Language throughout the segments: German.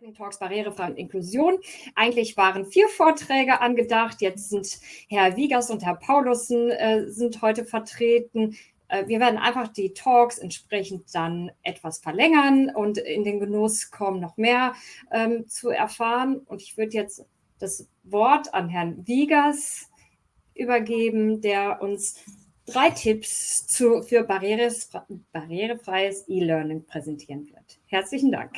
Lightning Talks Barrierefreie Inklusion. Eigentlich waren vier Vorträge angedacht. Jetzt sind Herr Wiegers und Herr Paulussen äh, sind heute vertreten. Äh, wir werden einfach die Talks entsprechend dann etwas verlängern und in den Genuss kommen, noch mehr ähm, zu erfahren. Und ich würde jetzt das Wort an Herrn Wiegers übergeben, der uns drei Tipps zu, für barrierefreies E-Learning präsentieren wird. Herzlichen Dank.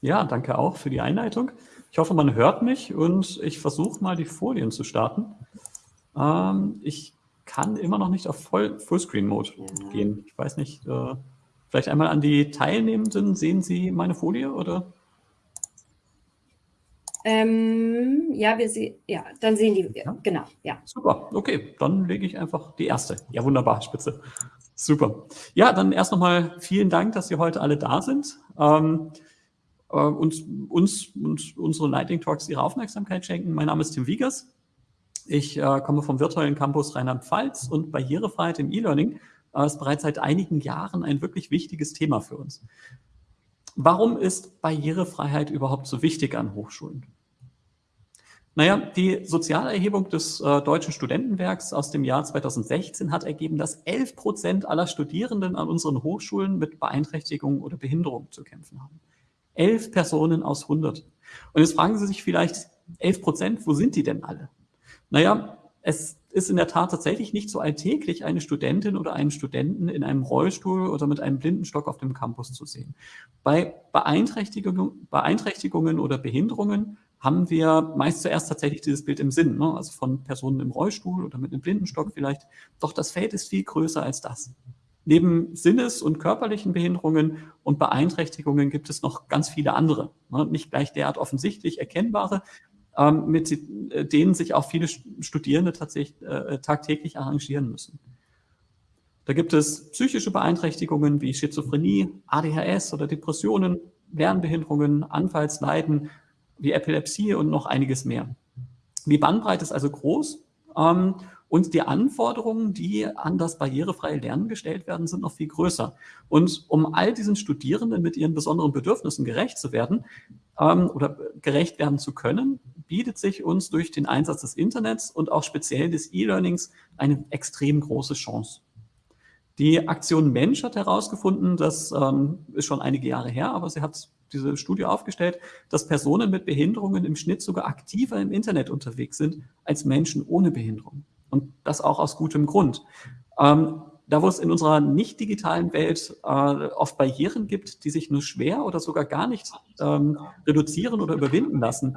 Ja, danke auch für die Einleitung. Ich hoffe, man hört mich und ich versuche mal die Folien zu starten. Ähm, ich kann immer noch nicht auf Voll Fullscreen-Mode ja. gehen. Ich weiß nicht, äh, vielleicht einmal an die Teilnehmenden. Sehen Sie meine Folie oder? Ähm, ja, wir sehen, ja, dann sehen die, ja? genau, ja. Super, okay, dann lege ich einfach die erste. Ja, wunderbar, spitze. Super. Ja, dann erst nochmal vielen Dank, dass Sie heute alle da sind. Ähm, äh, uns, uns und unsere Lightning Talks ihre Aufmerksamkeit schenken. Mein Name ist Tim Wiegers. Ich äh, komme vom virtuellen Campus Rheinland-Pfalz und Barrierefreiheit im E-Learning äh, ist bereits seit einigen Jahren ein wirklich wichtiges Thema für uns. Warum ist Barrierefreiheit überhaupt so wichtig an Hochschulen? Naja, die Sozialerhebung des äh, Deutschen Studentenwerks aus dem Jahr 2016 hat ergeben, dass 11 Prozent aller Studierenden an unseren Hochschulen mit Beeinträchtigungen oder Behinderungen zu kämpfen haben. 11 Personen aus 100. Und jetzt fragen Sie sich vielleicht, 11 Prozent, wo sind die denn alle? Naja, es ist in der Tat tatsächlich nicht so alltäglich, eine Studentin oder einen Studenten in einem Rollstuhl oder mit einem Blindenstock auf dem Campus zu sehen. Bei Beeinträchtigungen, Beeinträchtigungen oder Behinderungen haben wir meist zuerst tatsächlich dieses Bild im Sinn, ne? also von Personen im Rollstuhl oder mit einem Blindenstock vielleicht. Doch das Feld ist viel größer als das. Neben Sinnes- und körperlichen Behinderungen und Beeinträchtigungen gibt es noch ganz viele andere, ne? nicht gleich derart offensichtlich erkennbare, ähm, mit äh, denen sich auch viele Studierende tatsächlich äh, tagtäglich arrangieren müssen. Da gibt es psychische Beeinträchtigungen wie Schizophrenie, ADHS oder Depressionen, Lernbehinderungen, Anfallsleiden, wie Epilepsie und noch einiges mehr. Die Bandbreite ist also groß ähm, und die Anforderungen, die an das barrierefreie Lernen gestellt werden, sind noch viel größer. Und um all diesen Studierenden mit ihren besonderen Bedürfnissen gerecht zu werden ähm, oder gerecht werden zu können, bietet sich uns durch den Einsatz des Internets und auch speziell des E-Learnings eine extrem große Chance. Die Aktion Mensch hat herausgefunden, das ähm, ist schon einige Jahre her, aber sie hat diese Studie aufgestellt, dass Personen mit Behinderungen im Schnitt sogar aktiver im Internet unterwegs sind als Menschen ohne Behinderung. Und das auch aus gutem Grund. Ähm, da wo es in unserer nicht digitalen Welt äh, oft Barrieren gibt, die sich nur schwer oder sogar gar nicht ähm, reduzieren oder überwinden lassen,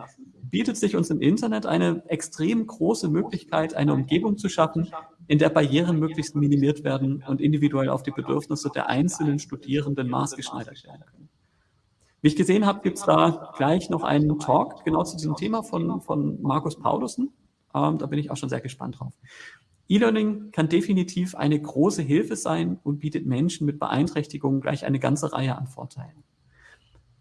bietet sich uns im Internet eine extrem große Möglichkeit, eine Umgebung zu schaffen, in der Barrieren möglichst minimiert werden und individuell auf die Bedürfnisse der einzelnen Studierenden maßgeschneidert werden können. Wie ich gesehen habe, gibt es da gleich noch einen Talk genau zu diesem Thema von, von Markus Paulussen. Ähm, da bin ich auch schon sehr gespannt drauf. E-Learning kann definitiv eine große Hilfe sein und bietet Menschen mit Beeinträchtigungen gleich eine ganze Reihe an Vorteilen.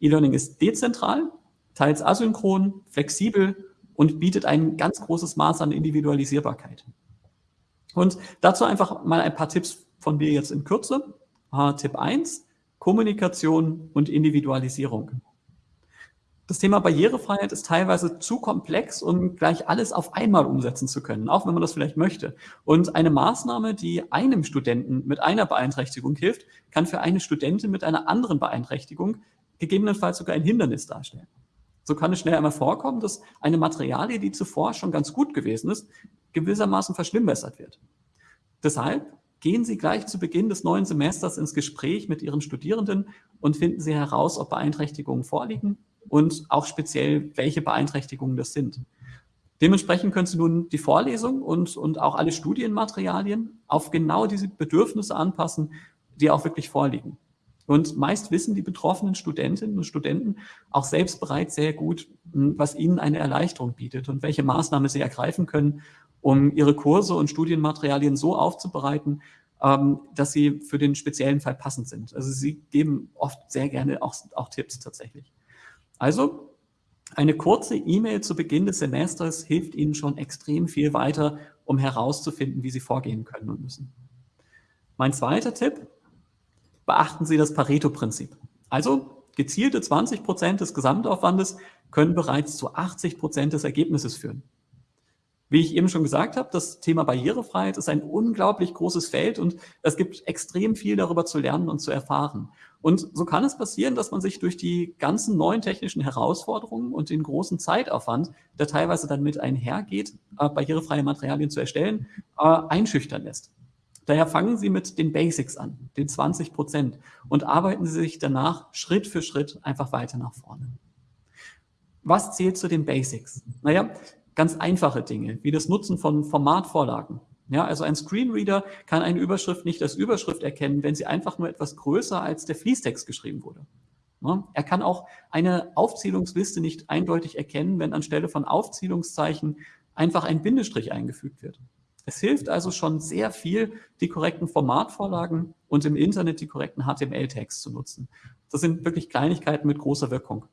E-Learning ist dezentral, teils asynchron, flexibel und bietet ein ganz großes Maß an Individualisierbarkeit. Und dazu einfach mal ein paar Tipps von mir jetzt in Kürze. Uh, Tipp 1, Kommunikation und Individualisierung. Das Thema Barrierefreiheit ist teilweise zu komplex, um gleich alles auf einmal umsetzen zu können, auch wenn man das vielleicht möchte. Und eine Maßnahme, die einem Studenten mit einer Beeinträchtigung hilft, kann für eine Studentin mit einer anderen Beeinträchtigung gegebenenfalls sogar ein Hindernis darstellen. So kann es schnell einmal vorkommen, dass eine Materialie, die zuvor schon ganz gut gewesen ist, gewissermaßen verschlimmbessert wird. Deshalb Gehen Sie gleich zu Beginn des neuen Semesters ins Gespräch mit Ihren Studierenden und finden Sie heraus, ob Beeinträchtigungen vorliegen und auch speziell, welche Beeinträchtigungen das sind. Dementsprechend können Sie nun die Vorlesung und, und auch alle Studienmaterialien auf genau diese Bedürfnisse anpassen, die auch wirklich vorliegen. Und meist wissen die betroffenen Studentinnen und Studenten auch selbst bereits sehr gut, was ihnen eine Erleichterung bietet und welche Maßnahmen sie ergreifen können, um ihre Kurse und Studienmaterialien so aufzubereiten, ähm, dass sie für den speziellen Fall passend sind. Also sie geben oft sehr gerne auch, auch Tipps tatsächlich. Also eine kurze E-Mail zu Beginn des Semesters hilft Ihnen schon extrem viel weiter, um herauszufinden, wie Sie vorgehen können und müssen. Mein zweiter Tipp, beachten Sie das Pareto-Prinzip. Also Gezielte 20 Prozent des Gesamtaufwandes können bereits zu 80 Prozent des Ergebnisses führen. Wie ich eben schon gesagt habe, das Thema Barrierefreiheit ist ein unglaublich großes Feld und es gibt extrem viel darüber zu lernen und zu erfahren. Und so kann es passieren, dass man sich durch die ganzen neuen technischen Herausforderungen und den großen Zeitaufwand, der teilweise dann mit einhergeht, äh, barrierefreie Materialien zu erstellen, äh, einschüchtern lässt. Daher fangen Sie mit den Basics an, den 20 Prozent, und arbeiten Sie sich danach Schritt für Schritt einfach weiter nach vorne. Was zählt zu den Basics? Naja, ganz einfache Dinge, wie das Nutzen von Formatvorlagen. Ja, also ein Screenreader kann eine Überschrift nicht als Überschrift erkennen, wenn sie einfach nur etwas größer als der Fließtext geschrieben wurde. Er kann auch eine Aufzählungsliste nicht eindeutig erkennen, wenn anstelle von Aufzählungszeichen einfach ein Bindestrich eingefügt wird. Es hilft also schon sehr viel, die korrekten Formatvorlagen und im Internet die korrekten HTML-Tags zu nutzen. Das sind wirklich Kleinigkeiten mit großer Wirkung.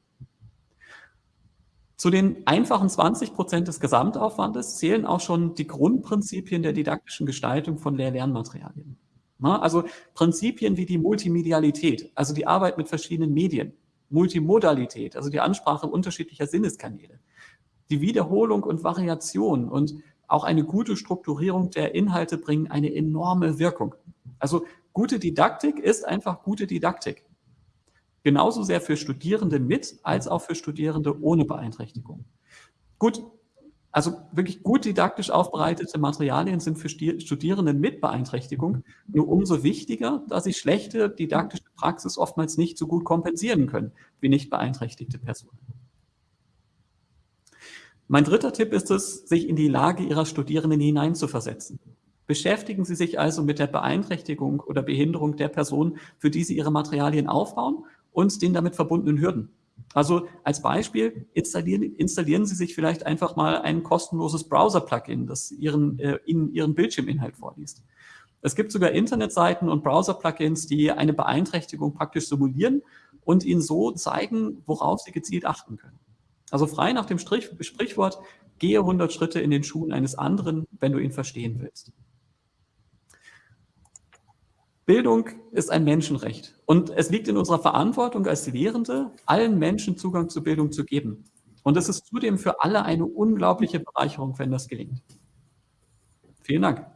Zu den einfachen 20 Prozent des Gesamtaufwandes zählen auch schon die Grundprinzipien der didaktischen Gestaltung von Lehr-Lernmaterialien. Also Prinzipien wie die Multimedialität, also die Arbeit mit verschiedenen Medien, Multimodalität, also die Ansprache unterschiedlicher Sinneskanäle, die Wiederholung und Variation und auch eine gute Strukturierung der Inhalte bringen eine enorme Wirkung. Also gute Didaktik ist einfach gute Didaktik genauso sehr für Studierende mit als auch für Studierende ohne Beeinträchtigung. Gut, also wirklich gut didaktisch aufbereitete Materialien sind für Studierende mit Beeinträchtigung nur umso wichtiger, da sie schlechte didaktische Praxis oftmals nicht so gut kompensieren können wie nicht beeinträchtigte Personen. Mein dritter Tipp ist es, sich in die Lage Ihrer Studierenden hineinzuversetzen. Beschäftigen Sie sich also mit der Beeinträchtigung oder Behinderung der Person, für die Sie Ihre Materialien aufbauen und den damit verbundenen Hürden. Also als Beispiel installieren, installieren Sie sich vielleicht einfach mal ein kostenloses Browser-Plugin, das Ihren, äh, Ihnen Ihren Bildschirminhalt vorliest. Es gibt sogar Internetseiten und Browser-Plugins, die eine Beeinträchtigung praktisch simulieren und Ihnen so zeigen, worauf Sie gezielt achten können. Also frei nach dem Strich, Sprichwort, gehe 100 Schritte in den Schuhen eines anderen, wenn du ihn verstehen willst. Bildung ist ein Menschenrecht und es liegt in unserer Verantwortung als Lehrende, allen Menschen Zugang zu Bildung zu geben. Und es ist zudem für alle eine unglaubliche Bereicherung, wenn das gelingt. Vielen Dank.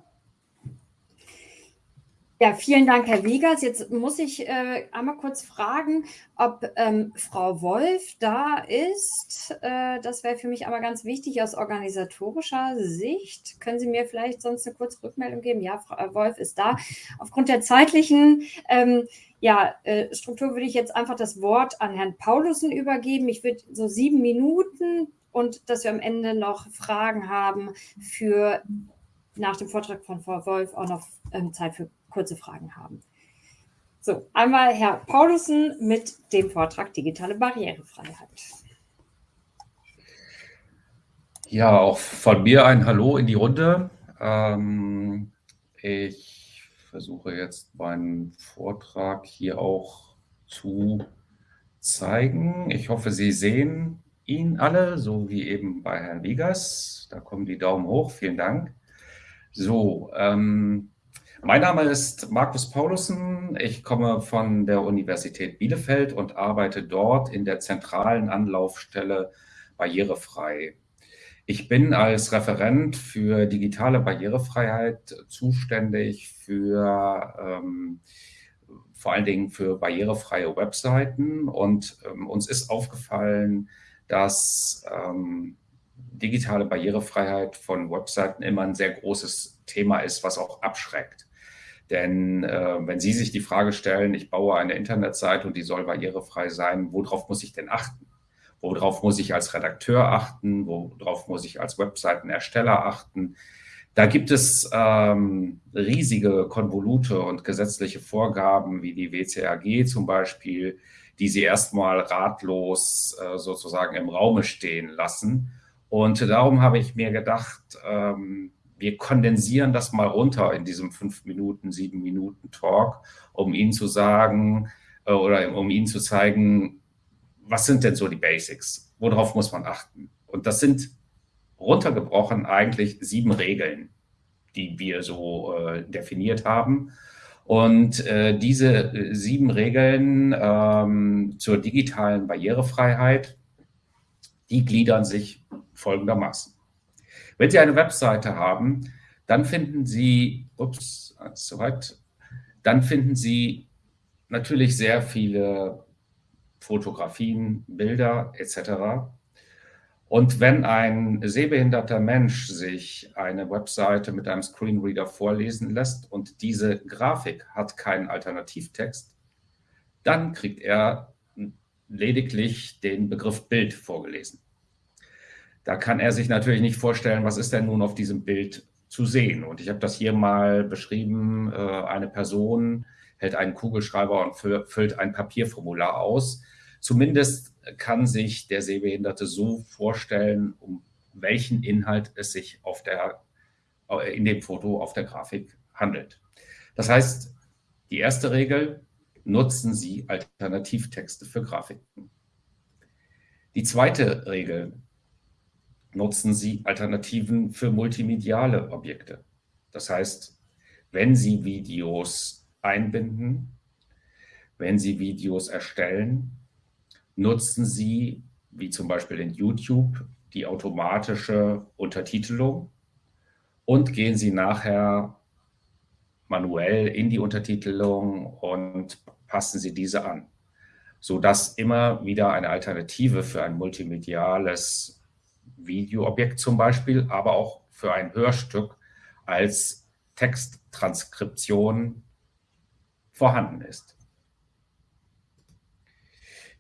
Ja, vielen Dank, Herr Wiegers. Jetzt muss ich äh, einmal kurz fragen, ob ähm, Frau Wolf da ist. Äh, das wäre für mich aber ganz wichtig aus organisatorischer Sicht. Können Sie mir vielleicht sonst eine kurze Rückmeldung geben? Ja, Frau äh, Wolf ist da. Aufgrund der zeitlichen ähm, ja, äh, Struktur würde ich jetzt einfach das Wort an Herrn Paulussen übergeben. Ich würde so sieben Minuten und dass wir am Ende noch Fragen haben für nach dem Vortrag von Frau Wolf auch noch ähm, Zeit für kurze Fragen haben. So, einmal Herr Paulussen mit dem Vortrag Digitale Barrierefreiheit. Ja, auch von mir ein Hallo in die Runde. Ähm, ich versuche jetzt meinen Vortrag hier auch zu zeigen. Ich hoffe, Sie sehen ihn alle, so wie eben bei Herrn Wiegers. Da kommen die Daumen hoch. Vielen Dank. So, ähm, mein Name ist Markus Paulussen. Ich komme von der Universität Bielefeld und arbeite dort in der zentralen Anlaufstelle Barrierefrei. Ich bin als Referent für digitale Barrierefreiheit zuständig für ähm, vor allen Dingen für barrierefreie Webseiten und ähm, uns ist aufgefallen, dass ähm, digitale Barrierefreiheit von Webseiten immer ein sehr großes Thema ist, was auch abschreckt. Denn äh, wenn Sie sich die Frage stellen, ich baue eine Internetseite und die soll barrierefrei sein, worauf muss ich denn achten? Worauf muss ich als Redakteur achten? Worauf muss ich als Webseitenersteller achten? Da gibt es ähm, riesige Konvolute und gesetzliche Vorgaben wie die WCAG zum Beispiel, die Sie erstmal ratlos äh, sozusagen im Raume stehen lassen. Und darum habe ich mir gedacht, ähm, wir kondensieren das mal runter in diesem fünf Minuten, sieben Minuten Talk, um Ihnen zu sagen äh, oder um Ihnen zu zeigen, was sind denn so die Basics? Worauf muss man achten? Und das sind runtergebrochen eigentlich sieben Regeln, die wir so äh, definiert haben. Und äh, diese äh, sieben Regeln ähm, zur digitalen Barrierefreiheit, die gliedern sich folgendermaßen. Wenn Sie eine Webseite haben, dann finden Sie, ups, soweit, dann finden Sie natürlich sehr viele Fotografien, Bilder etc. Und wenn ein sehbehinderter Mensch sich eine Webseite mit einem Screenreader vorlesen lässt und diese Grafik hat keinen Alternativtext, dann kriegt er lediglich den Begriff Bild vorgelesen. Da kann er sich natürlich nicht vorstellen, was ist denn nun auf diesem Bild zu sehen. Und ich habe das hier mal beschrieben. Äh, eine Person hält einen Kugelschreiber und füllt ein Papierformular aus. Zumindest kann sich der Sehbehinderte so vorstellen, um welchen Inhalt es sich auf der, äh, in dem Foto auf der Grafik handelt. Das heißt, die erste Regel, nutzen Sie Alternativtexte für Grafiken. Die zweite Regel, nutzen Sie Alternativen für multimediale Objekte. Das heißt, wenn Sie Videos einbinden, wenn Sie Videos erstellen, nutzen Sie, wie zum Beispiel in YouTube, die automatische Untertitelung und gehen Sie nachher manuell in die Untertitelung und passen Sie diese an, sodass immer wieder eine Alternative für ein multimediales Videoobjekt zum Beispiel, aber auch für ein Hörstück als Texttranskription vorhanden ist.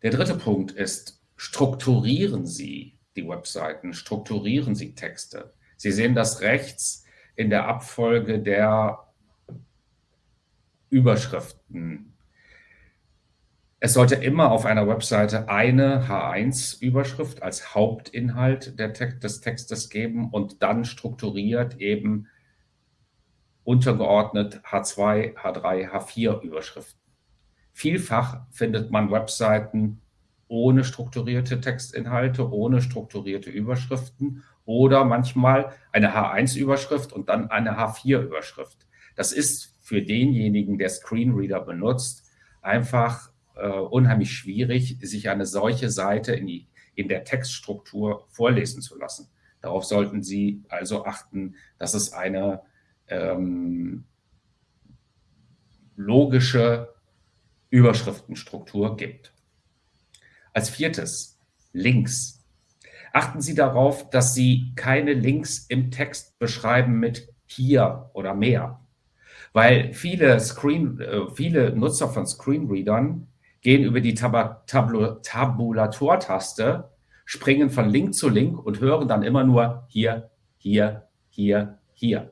Der dritte Punkt ist, strukturieren Sie die Webseiten, strukturieren Sie Texte. Sie sehen das rechts in der Abfolge der Überschriften. Es sollte immer auf einer Webseite eine H1-Überschrift als Hauptinhalt Text, des Textes geben und dann strukturiert eben untergeordnet H2, H3, H4 Überschriften. Vielfach findet man Webseiten ohne strukturierte Textinhalte, ohne strukturierte Überschriften oder manchmal eine H1-Überschrift und dann eine H4-Überschrift. Das ist für denjenigen, der Screenreader benutzt, einfach unheimlich schwierig, sich eine solche Seite in, die, in der Textstruktur vorlesen zu lassen. Darauf sollten Sie also achten, dass es eine ähm, logische Überschriftenstruktur gibt. Als viertes, Links. Achten Sie darauf, dass Sie keine Links im Text beschreiben mit hier oder mehr, weil viele, Screen, äh, viele Nutzer von Screenreadern gehen über die Tab Tab Tabulator-Taste, springen von Link zu Link und hören dann immer nur hier, hier, hier, hier.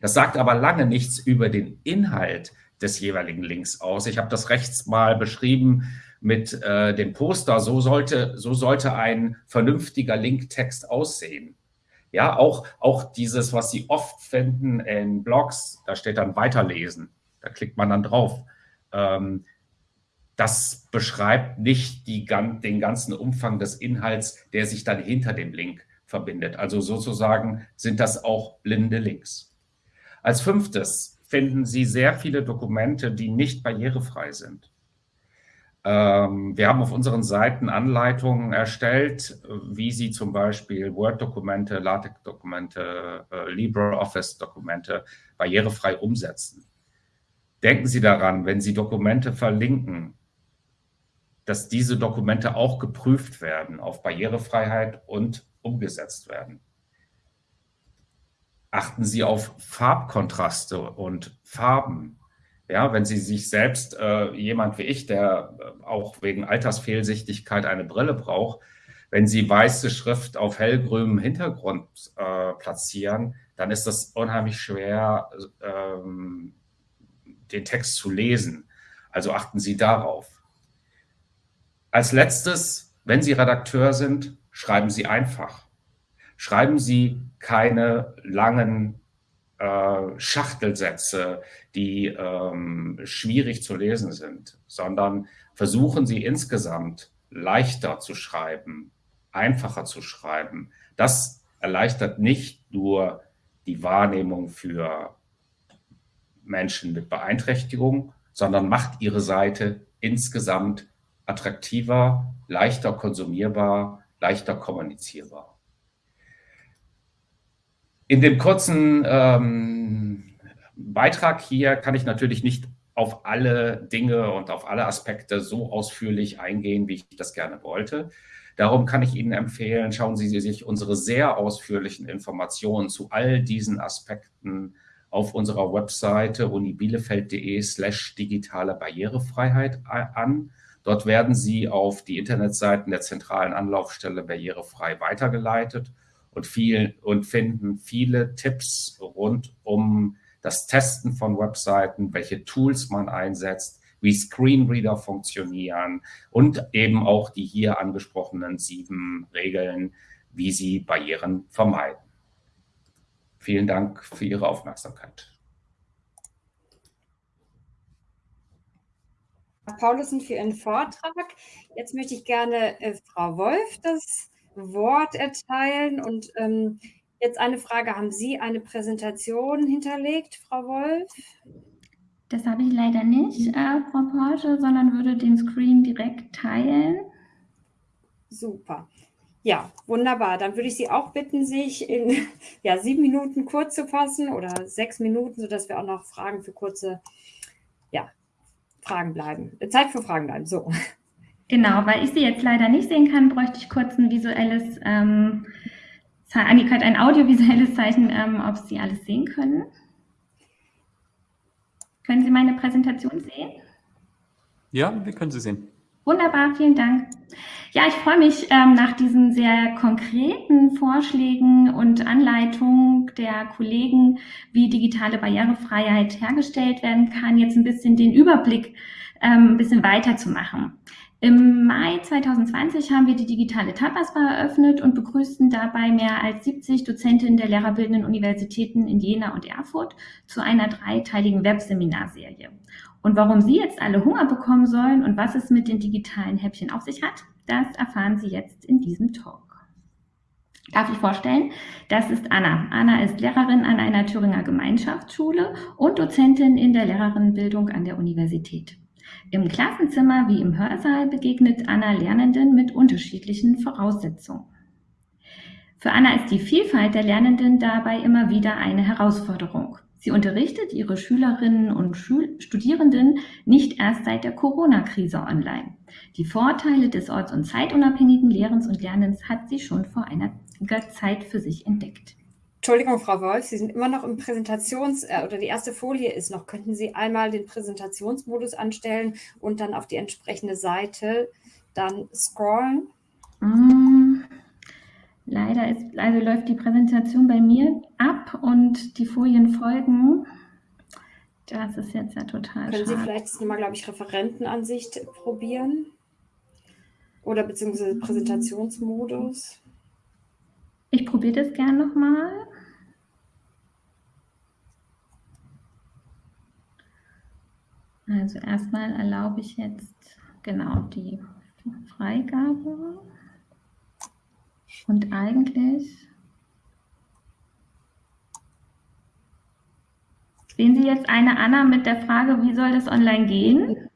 Das sagt aber lange nichts über den Inhalt des jeweiligen Links aus. Ich habe das rechts mal beschrieben mit äh, dem Poster. So sollte, so sollte ein vernünftiger Linktext aussehen. Ja, auch, auch dieses, was Sie oft finden in Blogs, da steht dann Weiterlesen. Da klickt man dann drauf. Ähm, das beschreibt nicht die, den ganzen Umfang des Inhalts, der sich dann hinter dem Link verbindet. Also sozusagen sind das auch blinde Links. Als fünftes, finden Sie sehr viele Dokumente, die nicht barrierefrei sind. Ähm, wir haben auf unseren Seiten Anleitungen erstellt, wie Sie zum Beispiel Word-Dokumente, LaTeX-Dokumente, äh, LibreOffice-Dokumente barrierefrei umsetzen. Denken Sie daran, wenn Sie Dokumente verlinken, dass diese Dokumente auch geprüft werden auf Barrierefreiheit und umgesetzt werden achten Sie auf Farbkontraste und Farben. Ja, wenn Sie sich selbst, äh, jemand wie ich, der äh, auch wegen Altersfehlsichtigkeit eine Brille braucht, wenn Sie weiße Schrift auf hellgrünem Hintergrund äh, platzieren, dann ist das unheimlich schwer, ähm, den Text zu lesen. Also achten Sie darauf. Als letztes, wenn Sie Redakteur sind, schreiben Sie einfach schreiben Sie keine langen äh, Schachtelsätze, die ähm, schwierig zu lesen sind, sondern versuchen Sie insgesamt leichter zu schreiben, einfacher zu schreiben. Das erleichtert nicht nur die Wahrnehmung für Menschen mit Beeinträchtigung, sondern macht ihre Seite insgesamt attraktiver, leichter konsumierbar, leichter kommunizierbar. In dem kurzen ähm, Beitrag hier kann ich natürlich nicht auf alle Dinge und auf alle Aspekte so ausführlich eingehen, wie ich das gerne wollte. Darum kann ich Ihnen empfehlen, schauen Sie sich unsere sehr ausführlichen Informationen zu all diesen Aspekten auf unserer Webseite unibielefeld.de slash digitale Barrierefreiheit an. Dort werden Sie auf die Internetseiten der zentralen Anlaufstelle Barrierefrei weitergeleitet und, viel, und finden viele Tipps rund um das Testen von Webseiten, welche Tools man einsetzt, wie Screenreader funktionieren und eben auch die hier angesprochenen sieben Regeln, wie Sie Barrieren vermeiden. Vielen Dank für Ihre Aufmerksamkeit. Paulusen für Ihren Vortrag. Jetzt möchte ich gerne äh, Frau Wolf das Wort erteilen und ähm, Jetzt eine Frage, haben Sie eine Präsentation hinterlegt, Frau Wolf? Das habe ich leider nicht, äh, Frau Porsche, sondern würde den Screen direkt teilen. Super. Ja, wunderbar. Dann würde ich Sie auch bitten, sich in ja, sieben Minuten kurz zu fassen oder sechs Minuten, sodass wir auch noch Fragen für kurze ja, Fragen bleiben. Zeit für Fragen bleiben. So. Genau, weil ich Sie jetzt leider nicht sehen kann, bräuchte ich kurz ein visuelles ähm, Annika hat ein audiovisuelles Zeichen, ähm, ob Sie alles sehen können. Können Sie meine Präsentation sehen? Ja, wir können sie sehen. Wunderbar, vielen Dank. Ja, ich freue mich ähm, nach diesen sehr konkreten Vorschlägen und Anleitungen der Kollegen, wie digitale Barrierefreiheit hergestellt werden kann, jetzt ein bisschen den Überblick ähm, ein bisschen weiterzumachen. Im Mai 2020 haben wir die digitale Tapas-Bar eröffnet und begrüßten dabei mehr als 70 Dozentinnen der lehrerbildenden Universitäten in Jena und Erfurt zu einer dreiteiligen Webseminarserie. Und warum Sie jetzt alle Hunger bekommen sollen und was es mit den digitalen Häppchen auf sich hat, das erfahren Sie jetzt in diesem Talk. Darf ich vorstellen? Das ist Anna. Anna ist Lehrerin an einer Thüringer Gemeinschaftsschule und Dozentin in der Lehrerinnenbildung an der Universität. Im Klassenzimmer wie im Hörsaal begegnet Anna Lernenden mit unterschiedlichen Voraussetzungen. Für Anna ist die Vielfalt der Lernenden dabei immer wieder eine Herausforderung. Sie unterrichtet ihre Schülerinnen und Schul Studierenden nicht erst seit der Corona-Krise online. Die Vorteile des orts- und zeitunabhängigen Lehrens und Lernens hat sie schon vor einiger Zeit für sich entdeckt. Entschuldigung, Frau Wolf, Sie sind immer noch im Präsentations- äh, oder die erste Folie ist noch. Könnten Sie einmal den Präsentationsmodus anstellen und dann auf die entsprechende Seite dann scrollen? Mm, leider ist, also läuft die Präsentation bei mir ab und die Folien folgen. Das ist jetzt ja total Können schade. Sie vielleicht nochmal, glaube ich, Referentenansicht probieren? Oder beziehungsweise Präsentationsmodus? Ich probiere das gern nochmal. Also erstmal erlaube ich jetzt genau die Freigabe. Und eigentlich sehen Sie jetzt eine Anna mit der Frage, wie soll das online gehen?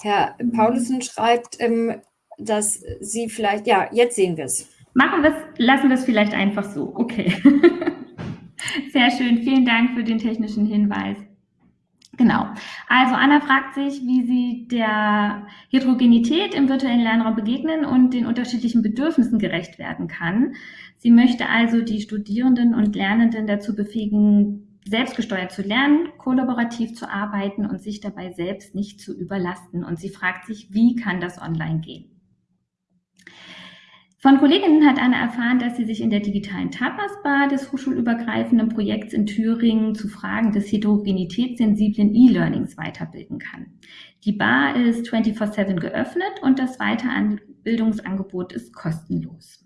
Herr Paulussen schreibt, ähm, dass Sie vielleicht, ja, jetzt sehen wir es. Machen wir es, lassen wir es vielleicht einfach so. Okay. Sehr schön. Vielen Dank für den technischen Hinweis. Genau. Also Anna fragt sich, wie sie der Heterogenität im virtuellen Lernraum begegnen und den unterschiedlichen Bedürfnissen gerecht werden kann. Sie möchte also die Studierenden und Lernenden dazu befähigen, selbstgesteuert zu lernen, kollaborativ zu arbeiten und sich dabei selbst nicht zu überlasten. Und sie fragt sich, wie kann das online gehen? Von Kolleginnen hat Anna erfahren, dass sie sich in der digitalen Tapas-Bar des hochschulübergreifenden Projekts in Thüringen zu Fragen des heterogenitätssensiblen E-Learnings weiterbilden kann. Die Bar ist 24-7 geöffnet und das Weiterbildungsangebot ist kostenlos.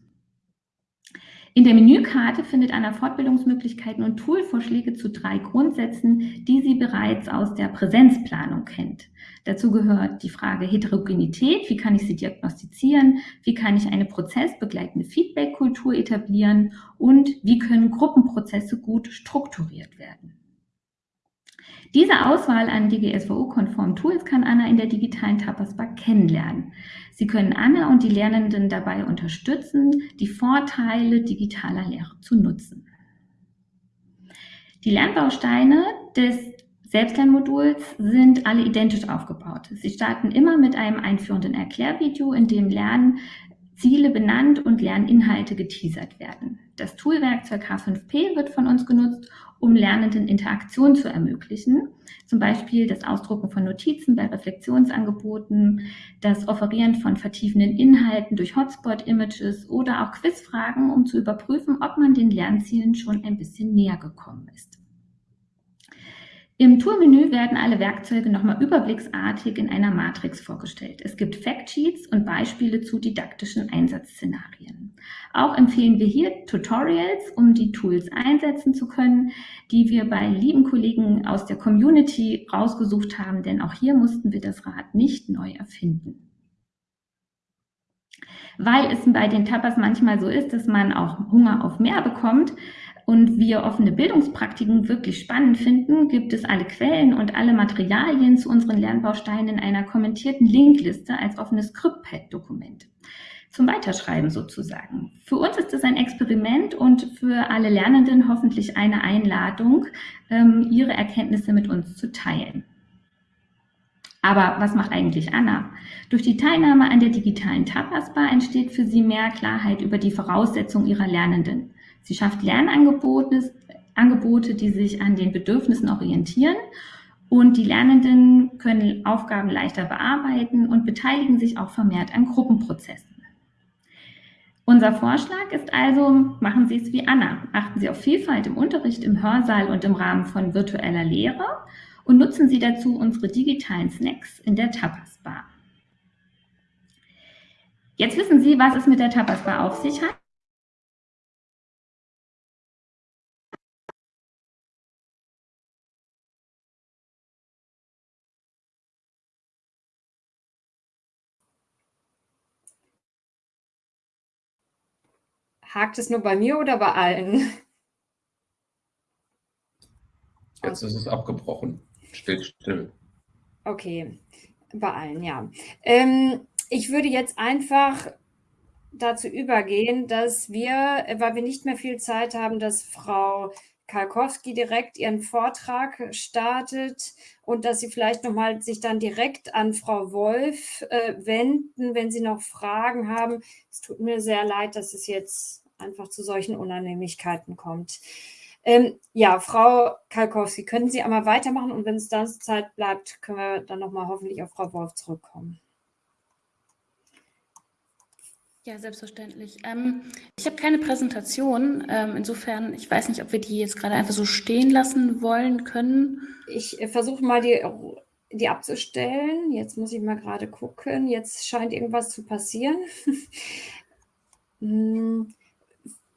In der Menükarte findet Anna Fortbildungsmöglichkeiten und Toolvorschläge zu drei Grundsätzen, die sie bereits aus der Präsenzplanung kennt. Dazu gehört die Frage Heterogenität, wie kann ich sie diagnostizieren, wie kann ich eine prozessbegleitende Feedbackkultur etablieren und wie können Gruppenprozesse gut strukturiert werden. Diese Auswahl an DGSVO-konformen Tools kann Anna in der digitalen Tapas Bar kennenlernen. Sie können Anna und die Lernenden dabei unterstützen, die Vorteile digitaler Lehre zu nutzen. Die Lernbausteine des Selbstlernmoduls sind alle identisch aufgebaut. Sie starten immer mit einem einführenden Erklärvideo, in dem Lernziele benannt und Lerninhalte geteasert werden. Das Toolwerkzeug H5P wird von uns genutzt, um Lernenden Interaktion zu ermöglichen. Zum Beispiel das Ausdrucken von Notizen bei Reflexionsangeboten, das Offerieren von vertiefenden Inhalten durch Hotspot-Images oder auch Quizfragen, um zu überprüfen, ob man den Lernzielen schon ein bisschen näher gekommen ist. Im Toolmenü werden alle Werkzeuge nochmal überblicksartig in einer Matrix vorgestellt. Es gibt Factsheets und Beispiele zu didaktischen Einsatzszenarien. Auch empfehlen wir hier Tutorials, um die Tools einsetzen zu können, die wir bei lieben Kollegen aus der Community rausgesucht haben, denn auch hier mussten wir das Rad nicht neu erfinden. Weil es bei den Tapas manchmal so ist, dass man auch Hunger auf mehr bekommt, und wir offene Bildungspraktiken wirklich spannend finden, gibt es alle Quellen und alle Materialien zu unseren Lernbausteinen in einer kommentierten Linkliste als offenes Scriptpad-Dokument. Zum Weiterschreiben sozusagen. Für uns ist es ein Experiment und für alle Lernenden hoffentlich eine Einladung, ähm, ihre Erkenntnisse mit uns zu teilen. Aber was macht eigentlich Anna? Durch die Teilnahme an der digitalen Tapas Bar entsteht für sie mehr Klarheit über die Voraussetzungen ihrer Lernenden. Sie schafft Lernangebote, Angebote, die sich an den Bedürfnissen orientieren und die Lernenden können Aufgaben leichter bearbeiten und beteiligen sich auch vermehrt an Gruppenprozessen. Unser Vorschlag ist also, machen Sie es wie Anna. Achten Sie auf Vielfalt im Unterricht, im Hörsaal und im Rahmen von virtueller Lehre und nutzen Sie dazu unsere digitalen Snacks in der Tapas Bar. Jetzt wissen Sie, was es mit der Tapas Bar auf sich hat. Hakt es nur bei mir oder bei allen? Jetzt ist es abgebrochen. Steht still. Okay, bei allen, ja. Ähm, ich würde jetzt einfach dazu übergehen, dass wir, weil wir nicht mehr viel Zeit haben, dass Frau Kalkowski direkt ihren Vortrag startet und dass Sie vielleicht nochmal sich dann direkt an Frau Wolf äh, wenden, wenn Sie noch Fragen haben. Es tut mir sehr leid, dass es jetzt einfach zu solchen Unannehmlichkeiten kommt. Ähm, ja, Frau Kalkowski, können Sie einmal weitermachen und wenn es dann Zeit bleibt, können wir dann nochmal hoffentlich auf Frau Wolf zurückkommen. Ja, selbstverständlich. Ähm, ich habe keine Präsentation. Ähm, insofern, ich weiß nicht, ob wir die jetzt gerade einfach so stehen lassen wollen können. Ich äh, versuche mal die, die abzustellen. Jetzt muss ich mal gerade gucken. Jetzt scheint irgendwas zu passieren. hm.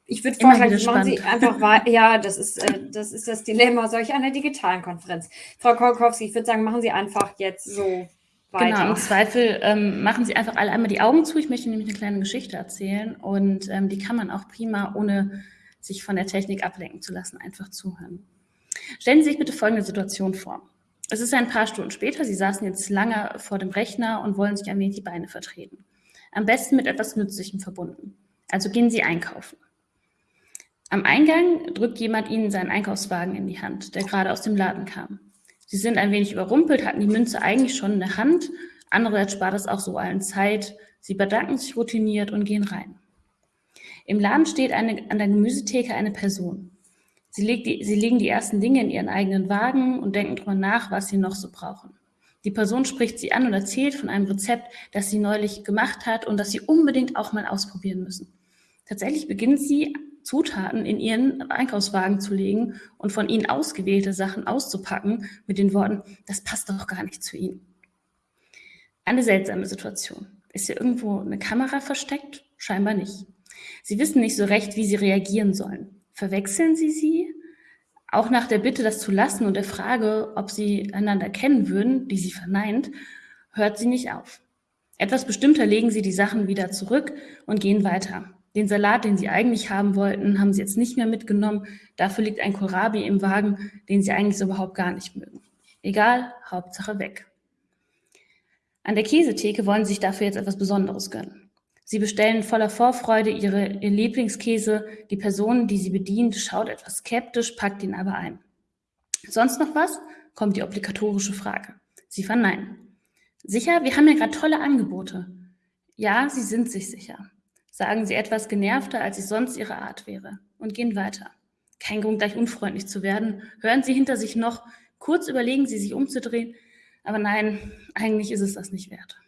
Ich würde vorschlagen, machen Sie einfach weiter. Ja, das ist, äh, das ist das Dilemma solch einer digitalen Konferenz. Frau Kolkowski, ich würde sagen, machen Sie einfach jetzt so weiter. Genau, im Zweifel ähm, machen Sie einfach alle einmal die Augen zu. Ich möchte nämlich eine kleine Geschichte erzählen und ähm, die kann man auch prima, ohne sich von der Technik ablenken zu lassen, einfach zuhören. Stellen Sie sich bitte folgende Situation vor. Es ist ein paar Stunden später, Sie saßen jetzt lange vor dem Rechner und wollen sich ein wenig die Beine vertreten. Am besten mit etwas Nützlichem verbunden. Also gehen Sie einkaufen. Am Eingang drückt jemand Ihnen seinen Einkaufswagen in die Hand, der gerade aus dem Laden kam. Sie sind ein wenig überrumpelt, hatten die Münze eigentlich schon in der Hand. Andererseits spart es auch so allen Zeit. Sie bedanken sich routiniert und gehen rein. Im Laden steht eine, an der Gemüsetheke eine Person. Sie, die, sie legen die ersten Dinge in ihren eigenen Wagen und denken darüber nach, was sie noch so brauchen. Die Person spricht sie an und erzählt von einem Rezept, das sie neulich gemacht hat und das sie unbedingt auch mal ausprobieren müssen. Tatsächlich beginnt sie Zutaten in ihren Einkaufswagen zu legen und von ihnen ausgewählte Sachen auszupacken mit den Worten, das passt doch gar nicht zu ihnen. Eine seltsame Situation. Ist hier irgendwo eine Kamera versteckt? Scheinbar nicht. Sie wissen nicht so recht, wie sie reagieren sollen. Verwechseln sie sie? Auch nach der Bitte, das zu lassen und der Frage, ob sie einander kennen würden, die sie verneint, hört sie nicht auf. Etwas bestimmter legen sie die Sachen wieder zurück und gehen weiter. Den Salat, den sie eigentlich haben wollten, haben sie jetzt nicht mehr mitgenommen. Dafür liegt ein Kohlrabi im Wagen, den sie eigentlich so überhaupt gar nicht mögen. Egal, Hauptsache weg. An der Käsetheke wollen sie sich dafür jetzt etwas Besonderes gönnen. Sie bestellen voller Vorfreude ihre, ihren Lieblingskäse. Die Person, die sie bedient, schaut etwas skeptisch, packt ihn aber ein. Sonst noch was? kommt die obligatorische Frage. Sie verneinen. Sicher, wir haben ja gerade tolle Angebote. Ja, sie sind sich sicher. Sagen sie etwas genervter, als es sonst ihre Art wäre und gehen weiter. Kein Grund, gleich unfreundlich zu werden. Hören sie hinter sich noch. Kurz überlegen sie, sich umzudrehen. Aber nein, eigentlich ist es das nicht wert.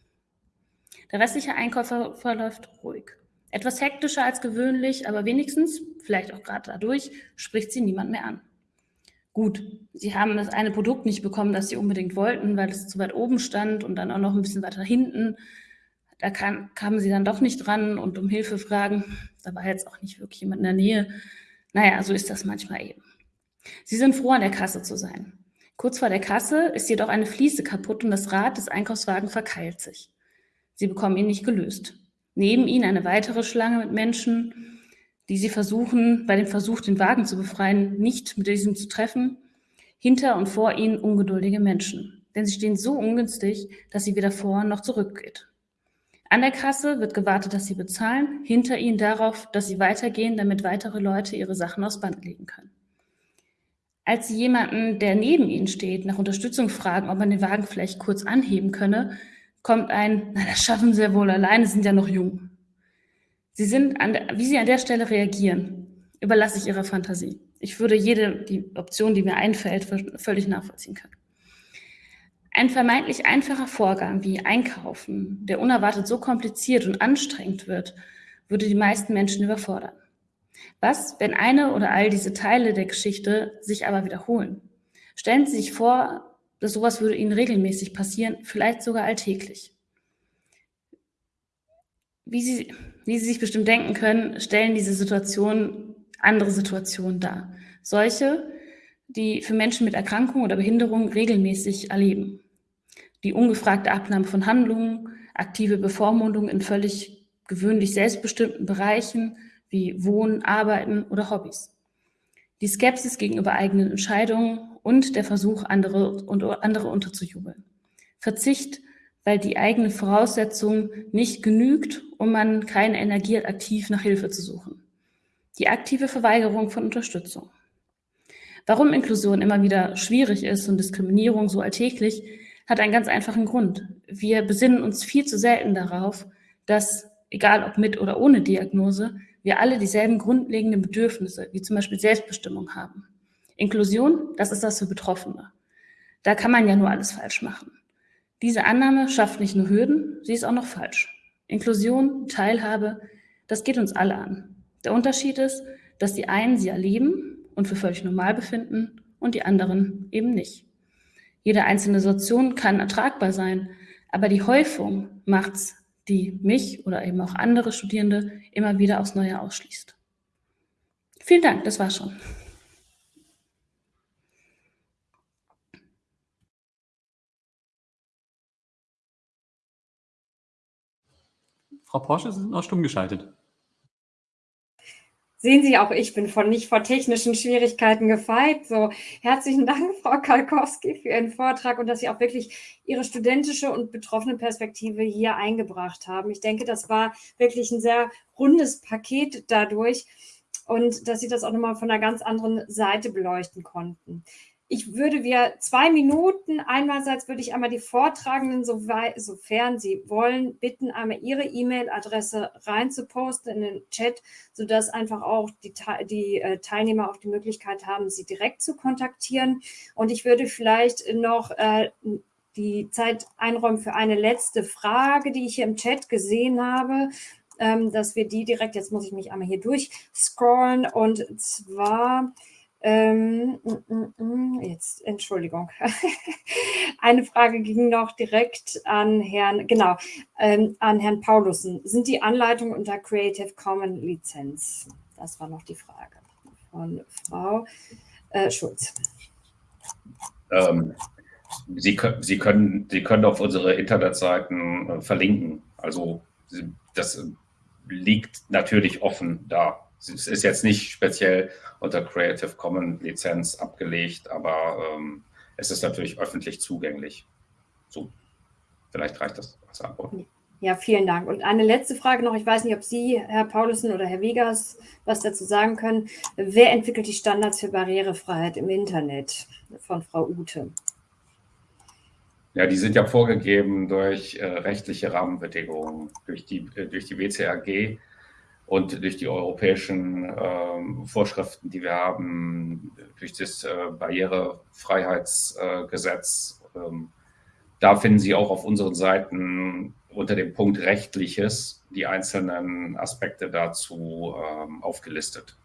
Der restliche Einkauf verläuft ruhig. Etwas hektischer als gewöhnlich, aber wenigstens, vielleicht auch gerade dadurch, spricht sie niemand mehr an. Gut, sie haben das eine Produkt nicht bekommen, das sie unbedingt wollten, weil es zu weit oben stand und dann auch noch ein bisschen weiter hinten. Da kam, kamen sie dann doch nicht dran und um Hilfe fragen. Da war jetzt auch nicht wirklich jemand in der Nähe. Naja, so ist das manchmal eben. Sie sind froh, an der Kasse zu sein. Kurz vor der Kasse ist jedoch eine Fliese kaputt und das Rad des Einkaufswagens verkeilt sich. Sie bekommen ihn nicht gelöst. Neben ihnen eine weitere Schlange mit Menschen, die sie versuchen, bei dem Versuch, den Wagen zu befreien, nicht mit diesem zu treffen. Hinter und vor ihnen ungeduldige Menschen, denn sie stehen so ungünstig, dass sie weder vor noch zurückgeht. An der Kasse wird gewartet, dass sie bezahlen, hinter ihnen darauf, dass sie weitergehen, damit weitere Leute ihre Sachen aufs Band legen können. Als sie jemanden, der neben ihnen steht, nach Unterstützung fragen, ob man den Wagen vielleicht kurz anheben könne, kommt ein, na, das schaffen sie ja wohl alleine, sind ja noch jung. Sie sind an der, wie sie an der Stelle reagieren, überlasse ich ihrer Fantasie. Ich würde jede die Option, die mir einfällt, völlig nachvollziehen können. Ein vermeintlich einfacher Vorgang wie Einkaufen, der unerwartet so kompliziert und anstrengend wird, würde die meisten Menschen überfordern. Was, wenn eine oder all diese Teile der Geschichte sich aber wiederholen? Stellen Sie sich vor, dass sowas würde Ihnen regelmäßig passieren, vielleicht sogar alltäglich. Wie Sie, wie Sie sich bestimmt denken können, stellen diese Situationen andere Situationen dar. Solche, die für Menschen mit Erkrankung oder Behinderung regelmäßig erleben. Die ungefragte Abnahme von Handlungen, aktive Bevormundung in völlig gewöhnlich selbstbestimmten Bereichen wie Wohnen, Arbeiten oder Hobbys. Die Skepsis gegenüber eigenen Entscheidungen und der Versuch, andere, und andere unterzujubeln. Verzicht weil die eigene Voraussetzung nicht genügt und man keine Energie hat, aktiv nach Hilfe zu suchen. Die aktive Verweigerung von Unterstützung. Warum Inklusion immer wieder schwierig ist und Diskriminierung so alltäglich, hat einen ganz einfachen Grund. Wir besinnen uns viel zu selten darauf, dass, egal ob mit oder ohne Diagnose, wir alle dieselben grundlegenden Bedürfnisse, wie zum Beispiel Selbstbestimmung haben. Inklusion, das ist das für Betroffene. Da kann man ja nur alles falsch machen. Diese Annahme schafft nicht nur Hürden, sie ist auch noch falsch. Inklusion, Teilhabe, das geht uns alle an. Der Unterschied ist, dass die einen sie erleben und für völlig normal befinden und die anderen eben nicht. Jede einzelne Situation kann ertragbar sein, aber die Häufung macht's, die mich oder eben auch andere Studierende immer wieder aufs Neue ausschließt. Vielen Dank, das war schon. Frau Porsche, Sie sind noch stumm geschaltet. Sehen Sie, auch ich bin von nicht vor technischen Schwierigkeiten gefeit. So, herzlichen Dank, Frau Kalkowski, für Ihren Vortrag und dass Sie auch wirklich Ihre studentische und betroffene Perspektive hier eingebracht haben. Ich denke, das war wirklich ein sehr rundes Paket dadurch und dass Sie das auch nochmal von einer ganz anderen Seite beleuchten konnten ich würde wir zwei Minuten, einerseits würde ich einmal die Vortragenden, sofern sie wollen, bitten, einmal ihre E-Mail-Adresse reinzuposten in den Chat, sodass einfach auch die, die äh, Teilnehmer auch die Möglichkeit haben, sie direkt zu kontaktieren. Und ich würde vielleicht noch äh, die Zeit einräumen für eine letzte Frage, die ich hier im Chat gesehen habe, ähm, dass wir die direkt, jetzt muss ich mich einmal hier durchscrollen, und zwar ähm, mm, mm, mm, jetzt, Entschuldigung. Eine Frage ging noch direkt an Herrn, genau, ähm, an Herrn Paulussen. Sind die Anleitungen unter Creative Commons Lizenz? Das war noch die Frage von Frau äh, Schulz. Ähm, Sie, Sie, können, Sie können auf unsere Internetseiten äh, verlinken. Also das liegt natürlich offen da. Es ist jetzt nicht speziell unter Creative Commons Lizenz abgelegt, aber ähm, es ist natürlich öffentlich zugänglich. So, vielleicht reicht das als Antwort. Ja, vielen Dank. Und eine letzte Frage noch. Ich weiß nicht, ob Sie, Herr Paulussen oder Herr Wiegers, was dazu sagen können. Wer entwickelt die Standards für Barrierefreiheit im Internet von Frau Ute? Ja, die sind ja vorgegeben durch äh, rechtliche Rahmenbedingungen, durch die, äh, durch die WCAG und durch die europäischen äh, Vorschriften, die wir haben, durch das äh, Barrierefreiheitsgesetz. Ähm, da finden Sie auch auf unseren Seiten unter dem Punkt Rechtliches die einzelnen Aspekte dazu ähm, aufgelistet.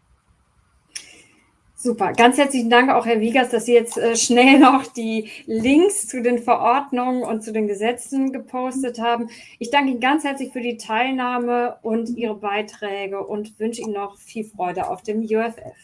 Super, ganz herzlichen Dank auch, Herr Wiegers, dass Sie jetzt äh, schnell noch die Links zu den Verordnungen und zu den Gesetzen gepostet haben. Ich danke Ihnen ganz herzlich für die Teilnahme und Ihre Beiträge und wünsche Ihnen noch viel Freude auf dem UFF.